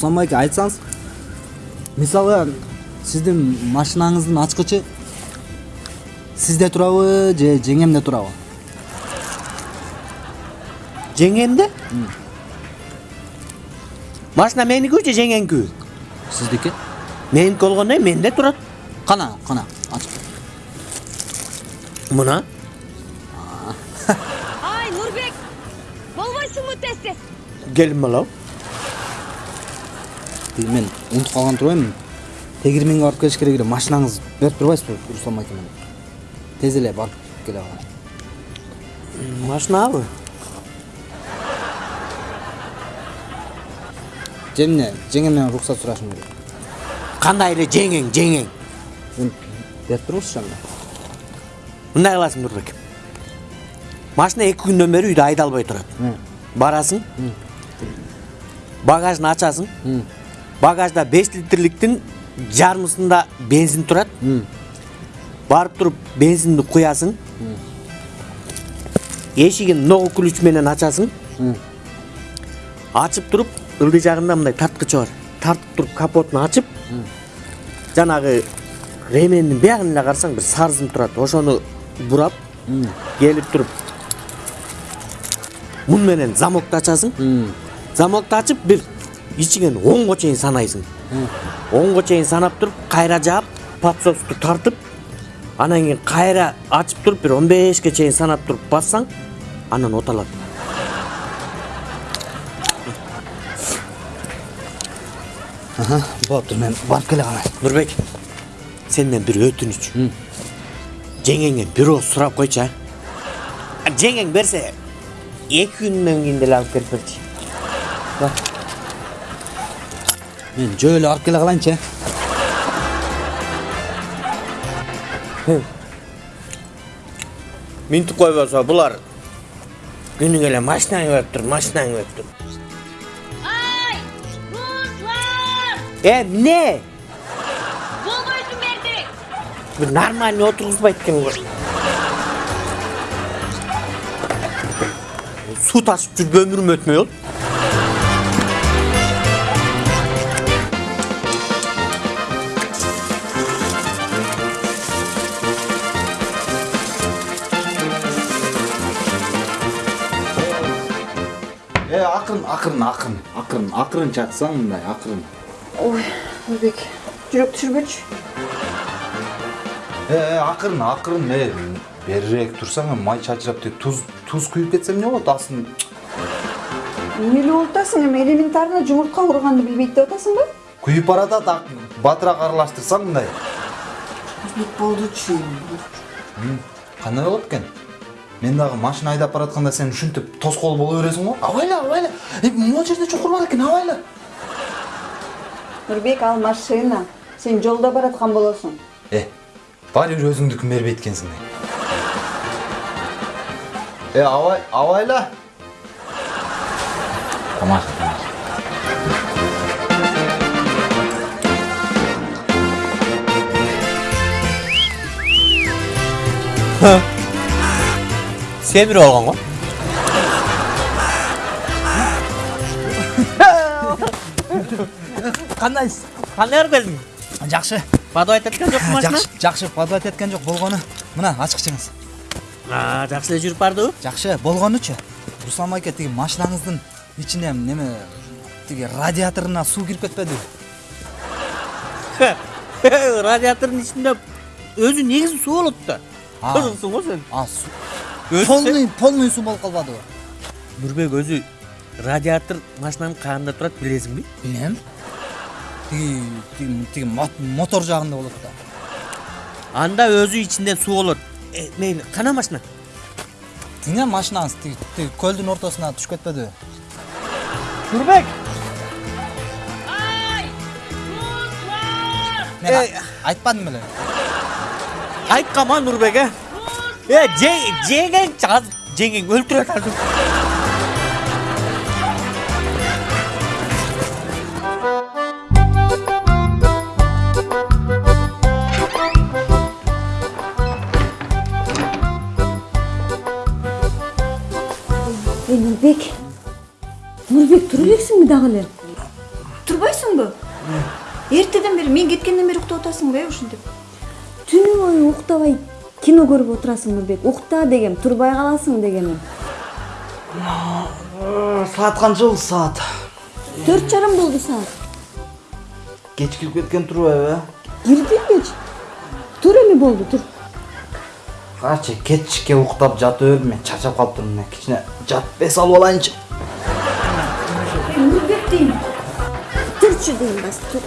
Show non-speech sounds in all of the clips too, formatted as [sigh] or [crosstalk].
руслан байке айтсаңыз мисалы сиздин машинаңыздын ачкычы сизде турабы же жеңемде турабы жеңемде машина меникү же жеңеңкү сиздики меники болгондо менде турат кана кана ачып мына? Ай, Нурбек! Болбойсуңбу тез-тез? келин балам тиги мен унутуп калган турбаймынбы тегирменге барып келиш керек эле машинаңыз берип турбайсызбы руслан байке менен тез эле барып келе калайын машинабы эмне жеңемден уруксат сурашым керек? Кандай эле жеңең жеңең? Берип туруңузчу анда. Мындай кыласың нурбек машина эки күндөн бери үйдө айдалбай турат барасың. Багажын ачасың. Багажда беш литрликтин жарымысында бензин турат. Барып туруп бензинди куясың. Эшигин ногу ключ менен ачасың. Ачып туруп ылдый жагында мындай тарткычы бар. Тартып туруп капотун ачып жанагы ремендин биягын эле карасаң бир сарызым турат. Ошону бурап келип туруп мун менен замокты ачасың. Замокты ачып бир ичиңен онго чейин санайсың онго чейин санап туруп кайра жаап подсосту тартып анан кийин кайра ачып туруп бир он бешке чейин санап туруп бассаң анан оталат болуптур мен барып келе калайын нурбек сенден бир өтүнүч жеңеңе бир ооз сурап койчу а жеңең берсе эки күндөн кийин деле алып келип берчи мен жөө эле барып келе калайынчы э минтип койбосо булар күнүгө эле машинаң берип тур машинаң Ай, Руслан! э эмне Болбойсуң берди! бир нормальный отургузбайт экен го суу ташып жүрүп өмүрүм өтмөй э акырын акырын акырын акырын акырын чатсаң мындай акырын ой нурбек жүрөк түшүрбөчү э акырын акырын э берирээк турсаң эми май чачырап тиги туз туз күйүп кетсе эмне болот астын эмне эле болуп атасың эми элементарно жумуртка урганды билбейт деп атасыңбы күйүп баратат ак- батыраак аралаштырсаң мындай. Нурбек болдучу кандай болот экен мен дагы машина айдап баратканда сен ушинтип тоскоол боло бересиң го абайла абайла э, могу жерде чукур бар экен абайла нурбек ал машина сен жолдо бараткан болосуң э баары бир өзүңдүкүн бербейт экенсиң э абай абайла тамаша тамаша. Семирип алган го кандайсыз кандай барып келдиң жакшы подавать эткен жокпу машина жакшы жакшы подавать эткен жок болгону мына ачкычыңыз А, жакшы эле жүрүп бардыбы жакшы болгонучу руслан байке тиги машинаңыздын ичине неме тиги радиаторуна суу кирип кетпедиби радиатордун ичинде өзү негизи суу болот да го сен а суу Полный полный суу болуп калбадыбы нурбек өзү радиатор машинанын каанында турат билесиңби билем тиги тиги тиги мот- мотор жагында болот да. Анда өзү ичинде суу болот Э, мейли кана машина? Тиңе машинаңыз тиги тиги көлдүн ортосуна түшүп кетпедиби нурбек Ай, Руслан! мен Эй. а- айтпадым беле айтканма нурбек э э же- жеңең азыр жеңең өлтүрөт азыр Ey Нурбек! Нурбек тура элексиңби дагы эле? турбайсыңбы эртеден бери мен кеткенден бери уктап атасыңбы э ушинтип түнү бою уктабай кино көрүп отурасың нурбек укта дегем турбай каласың дегеним саат канча болду саат төрт жарым болду саат кеч кирип кеткен турбайбы э киргенбеч тур эми болду тур качы кечке уктап жата бердим мен чарчап калыптырмын кичине жатып эс алып алайынчы нурбек дейм турчу дейм бас тур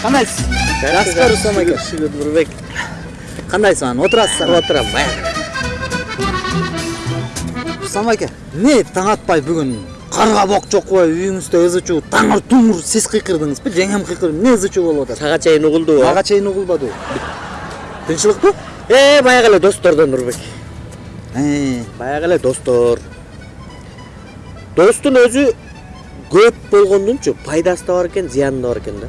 тур кандайсыз жакшысызбы руслан аке шүгүр нурбек кандайсыз анан отурасыздар отурам руслан аке эмне таң атпай бүгүн карга бок жокпой үйүңүздө ызы чуу таңыр туңур сиз кыйкырдыңызбы жеңем кыйкырды эмне ызы чуу болуп атат сага чейин угулдубу ага чейин угулбады тынчылыкпы э баягы эле достордон нурбек баягы эле достор. Достун өзү көп болгондунчу пайдасы да бар экен зыяны да бар экен да.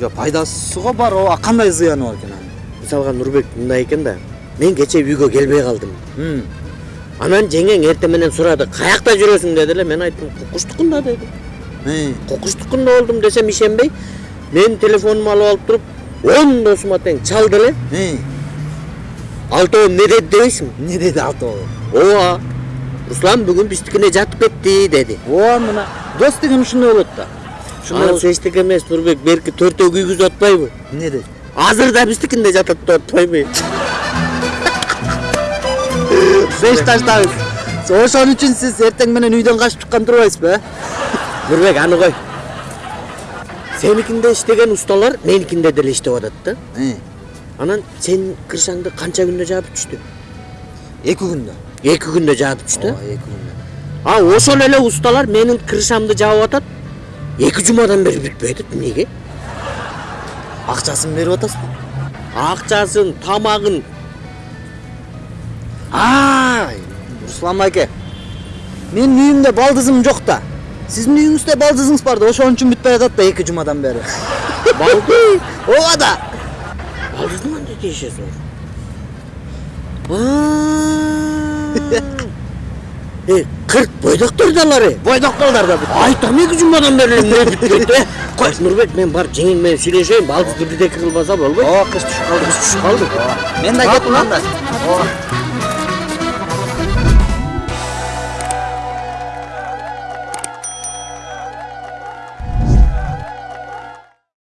Жок пайдасы го бар ооба кандай зыяны бар экен анын мисалга нурбек мындай экен да мен кечээ үйгө келбей калдым анан жеңең эртең менен сурады каякта жүрөсүң деди эле мен айттым кукуштукунда деди кукуштукунда болдум десем ишенбей мен телефонумду алып алып туруп он досума тең чалды эле алтоом эмне деди дебейсиңби эмне деди алтоо ооба руслан бүгүн биздикине жатып кетти деди ооба мына дос деген ушундай болот да анысы эчтеке эмес нурбек берки төртөө күйгүзүп атпайбы эмне деди азыр да биздикинде жатат деп атпайбы беш таштабыз ошон үчүн сиз эртең менен үйдөн качып чыккан турбайсызбы э нурбек аны кой сеникинде иштеген усталар меникинде деле иштеп атат да анан сенин крышаңды канча күндө жаап түштү эки күндө эки күндө жаап түштү эки күндө а ошол эле усталар менин крышамды жаап атат эки жумадан бери бүтпөй атат эмнеге акчасын берип атасызбы акчасын тамагын ай руслан аке менин үйүмдө балдызым жок да сиздин үйүңүздө балдызыңыз бар да ошон үчүн бүтпөй атат да эки жумадан бери [laughs] ооба да. Балдыздын кандай тиешеси бар [laughs] э кырк бойдоктор да алар бойдоктолдар да айтам эки жумадан бери эмне бүткөйт э кой нурбек мен барып жеңиң менен сүйлөшөйүн балдызды бирдеке кылбаса болбойт ооба кыш түшүп калды кыш түшүп калды мен анда ооба